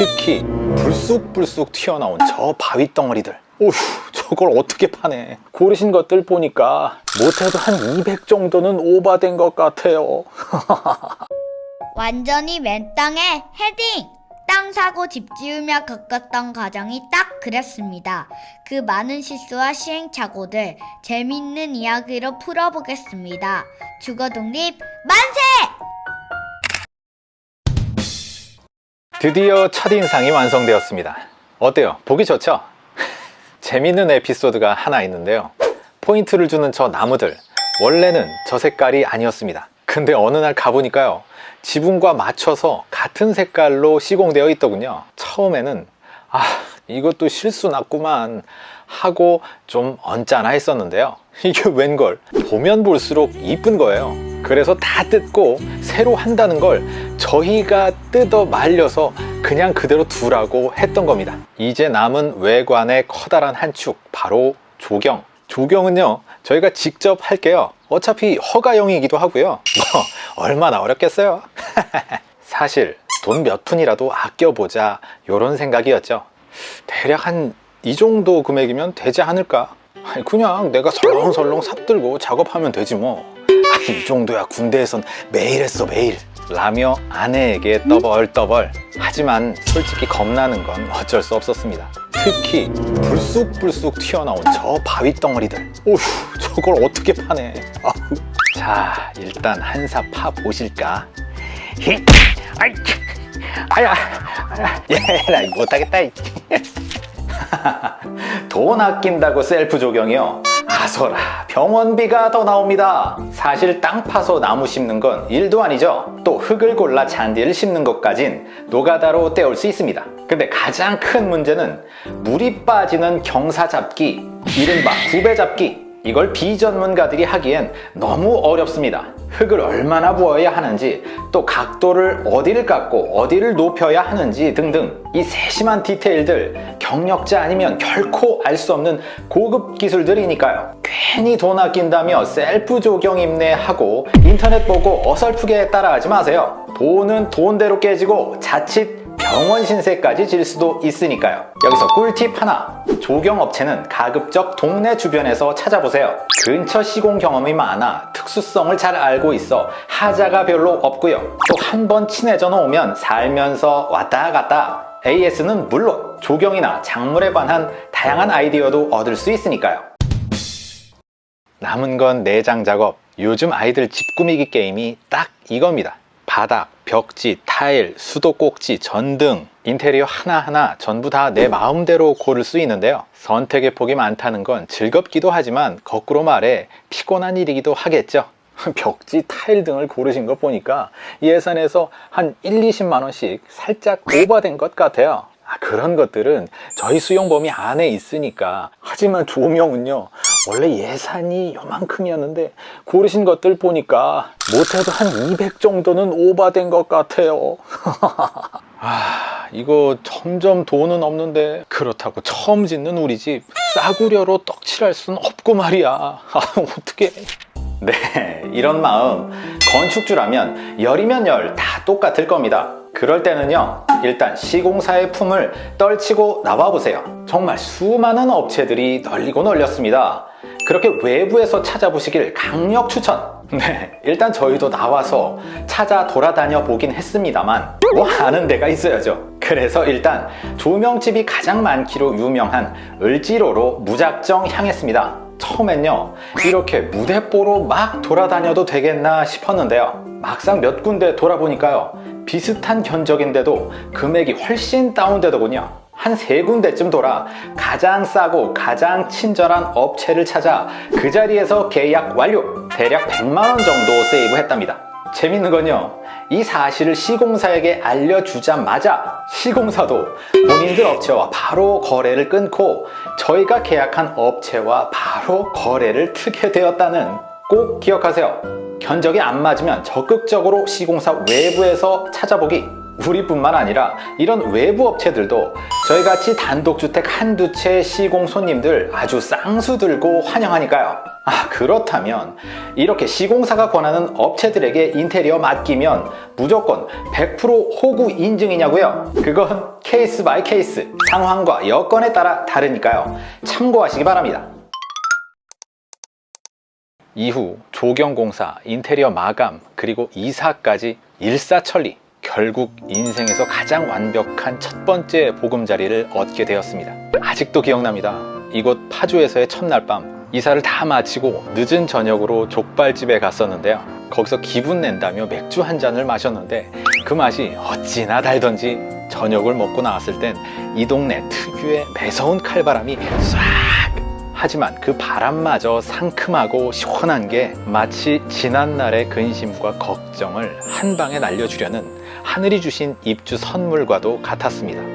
특히 불쑥불쑥 튀어나온 저 바위 덩어리들 오휴 저걸 어떻게 파네 고르신 것들 보니까 못해도 한 200 정도는 오바된 것 같아요 완전히 맨 땅에 헤딩! 땅 사고 집 지으며 겪었던 과정이 딱 그랬습니다. 그 많은 실수와 시행착오들 재미있는 이야기로 풀어보겠습니다. 주거독립 만세! 드디어 첫인상이 완성되었습니다. 어때요? 보기 좋죠? 재밌는 에피소드가 하나 있는데요. 포인트를 주는 저 나무들 원래는 저 색깔이 아니었습니다. 근데 어느 날 가보니까요. 지붕과 맞춰서 같은 색깔로 시공되어 있더군요. 처음에는 아 이것도 실수 났구만 하고 좀 언짢아 했었는데요. 이게 웬걸? 보면 볼수록 이쁜 거예요 그래서 다 뜯고 새로 한다는 걸 저희가 뜯어 말려서 그냥 그대로 두라고 했던 겁니다. 이제 남은 외관의 커다란 한 축 바로 조경. 조경은요 저희가 직접 할게요. 어차피 허가용이기도 하고요. 뭐 얼마나 어렵겠어요? 사실 돈 몇 푼이라도 아껴보자 이런 생각이었죠. 대략 한 이 정도 금액이면 되지 않을까? 그냥 내가 설렁설렁 삽들고 작업하면 되지 뭐 이 아, 정도야. 군대에선 매일 했어 매일. 라며 아내에게 떠벌떠벌. 하지만 솔직히 겁나는 건 어쩔 수 없었습니다. 특히 불쑥불쑥 튀어나온 저 바위 덩어리들. 오휴 저걸 어떻게 파네 아우. 자 일단 한삽파 보실까? 히 아이 아야 얘라 못하겠다 이. 돈 아낀다고 셀프 조경이요? 아서라. 병원비가 더 나옵니다. 사실 땅 파서 나무 심는 건 일도 아니죠. 또 흙을 골라 잔디를 심는 것까진 노가다로 때울 수 있습니다. 근데 가장 큰 문제는 물이 빠지는 경사 잡기 이른바 구배 잡기 이걸 비전문가들이 하기엔 너무 어렵습니다. 흙을 얼마나 부어야 하는지 또 각도를 어디를 깎고 어디를 높여야 하는지 등등 이 세심한 디테일들 경력자 아니면 결코 알 수 없는 고급 기술들이니까요. 괜히 돈 아낀다며 셀프 조경 임내하고 인터넷 보고 어설프게 따라하지 마세요. 돈은 돈대로 깨지고 자칫 병원 신세까지 질 수도 있으니까요. 여기서 꿀팁 하나. 조경업체는 가급적 동네 주변에서 찾아보세요. 근처 시공 경험이 많아 특수성을 잘 알고 있어 하자가 별로 없고요. 또 한 번 친해져 놓으면 살면서 왔다 갔다. AS는 물론 조경이나 작물에 관한 다양한 아이디어도 얻을 수 있으니까요. 남은 건 내장 작업. 요즘 아이들 집 꾸미기 게임이 딱 이겁니다. 바닥, 벽지, 타일, 수도꼭지, 전등 인테리어 하나하나 전부 다 내 마음대로 고를 수 있는데요. 선택의 폭이 많다는 건 즐겁기도 하지만 거꾸로 말해 피곤한 일이기도 하겠죠. 벽지, 타일 등을 고르신 거 보니까 예산에서 한 1, 20만 원씩 살짝 오버된 것 같아요. 아, 그런 것들은 저희 수용 범위 안에 있으니까. 하지만 조명은요 원래 예산이 요만큼이었는데 고르신 것들 보니까 못해도 한 200 정도는 오바된 것 같아요. 아 이거 점점 돈은 없는데 그렇다고 처음 짓는 우리 집 싸구려로 떡칠할 순 없고 말이야. 아 어떡해. 네 이런 마음 건축주라면 열이면 열 다 똑같을 겁니다 그럴 때는요 일단 시공사의 품을 떨치고 나와보세요. 정말 수많은 업체들이 널리고 널렸습니다. 그렇게 외부에서 찾아보시길 강력 추천. 네 일단 저희도 나와서 찾아 돌아다녀 보긴 했습니다만 뭐 아는 데가 있어야죠. 그래서 일단 조명집이 가장 많기로 유명한 을지로로 무작정 향했습니다. 처음엔요 이렇게 무대뽀로 막 돌아다녀도 되겠나 싶었는데요. 막상 몇 군데 돌아보니까요 비슷한 견적인데도 금액이 훨씬 다운되더군요. 한 세 군데쯤 돌아 가장 싸고 가장 친절한 업체를 찾아 그 자리에서 계약 완료 대략 100만원 정도 세이브 했답니다. 재밌는 건요 이 사실을 시공사에게 알려주자마자 시공사도 본인들 업체와 바로 거래를 끊고 저희가 계약한 업체와 바로 거래를 트게 되었다는 꼭 기억하세요 견적이 안 맞으면 적극적으로 시공사 외부에서 찾아보기 우리뿐만 아니라 이런 외부 업체들도 저희같이 단독주택 한두 채 시공 손님들 아주 쌍수 들고 환영하니까요 아 그렇다면 이렇게 시공사가 권하는 업체들에게 인테리어 맡기면 무조건 100% 호구 인증이냐고요? 그건 case by case 상황과 여건에 따라 다르니까요. 참고하시기 바랍니다. 이후 조경공사, 인테리어 마감, 그리고 이사까지 일사천리 결국 인생에서 가장 완벽한 첫 번째 보금자리를 얻게 되었습니다. 아직도 기억납니다. 이곳 파주에서의 첫날 밤 이사를 다 마치고 늦은 저녁으로 족발집에 갔었는데요. 거기서 기분 낸다며 맥주 한 잔을 마셨는데 그 맛이 어찌나 달던지 저녁을 먹고 나왔을 땐 이 동네 특유의 매서운 칼바람이 싹 하지만 그 바람마저 상큼하고 시원한 게 마치 지난날의 근심과 걱정을 한 방에 날려주려는 하늘이 주신 입주 선물과도 같았습니다.